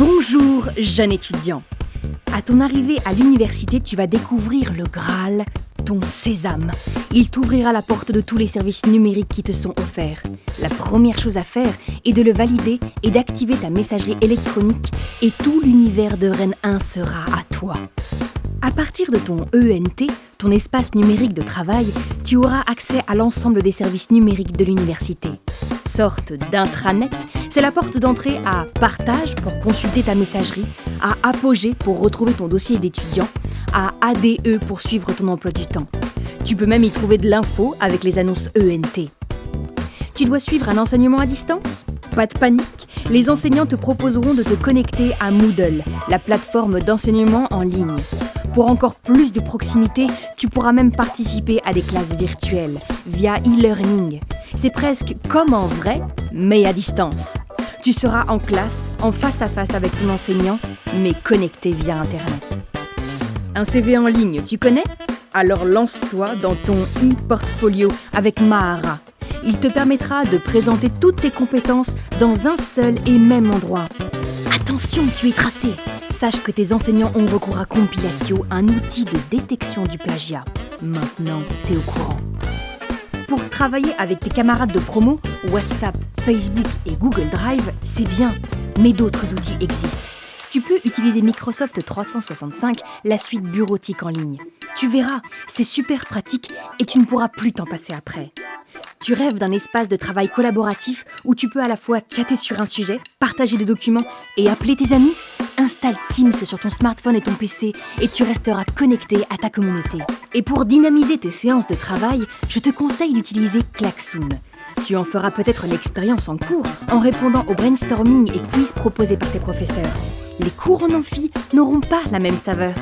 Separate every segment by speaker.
Speaker 1: Bonjour, jeune étudiant. À ton arrivée à l'université, tu vas découvrir le Graal, ton sésame. Il t'ouvrira la porte de tous les services numériques qui te sont offerts. La première chose à faire est de le valider et d'activer ta messagerie électronique et tout l'univers de Rennes 1 sera à toi. À partir de ton ENT, ton espace numérique de travail, tu auras accès à l'ensemble des services numériques de l'université. Sorte d'intranet, c'est la porte d'entrée à Partage pour consulter ta messagerie, à Apogée pour retrouver ton dossier d'étudiant, à ADE pour suivre ton emploi du temps. Tu peux même y trouver de l'info avec les annonces ENT. Tu dois suivre un enseignement à distance? Pas de panique, les enseignants te proposeront de te connecter à Moodle, la plateforme d'enseignement en ligne. Pour encore plus de proximité, tu pourras même participer à des classes virtuelles via e-learning. C'est presque comme en vrai, mais à distance. Tu seras en classe, en face à face avec ton enseignant, mais connecté via Internet. Un CV en ligne, tu connais? Alors lance-toi dans ton e-portfolio avec Mahara. Il te permettra de présenter toutes tes compétences dans un seul et même endroit. Attention, tu es tracé Sache que tes enseignants ont recours à Compilatio, un outil de détection du plagiat. Maintenant, t'es au courant. Pour travailler avec tes camarades de promo, WhatsApp, Facebook et Google Drive, c'est bien, mais d'autres outils existent. Tu peux utiliser Microsoft 365, la suite bureautique en ligne. Tu verras, c'est super pratique et tu ne pourras plus t'en passer après. Tu rêves d'un espace de travail collaboratif où tu peux à la fois chatter sur un sujet, partager des documents et appeler tes amis? Installe Teams sur ton smartphone et ton PC et tu resteras connecté à ta communauté. Et pour dynamiser tes séances de travail, je te conseille d'utiliser Klaxoon. Tu en feras peut-être l'expérience en cours en répondant aux brainstorming et quiz proposés par tes professeurs. Les cours en amphi n'auront pas la même saveur.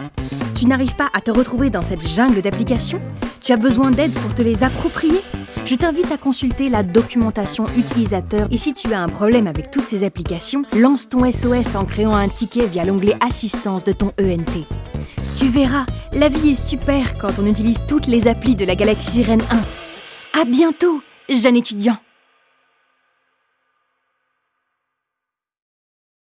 Speaker 1: Tu n'arrives pas à te retrouver dans cette jungle d'applications? Tu as besoin d'aide pour te les approprier? Je t'invite à consulter la documentation utilisateur et si tu as un problème avec toutes ces applications, lance ton SOS en créant un ticket via l'onglet Assistance de ton ENT. Tu verras, la vie est super quand on utilise toutes les applis de la galaxie Rennes 1. À bientôt, jeune étudiant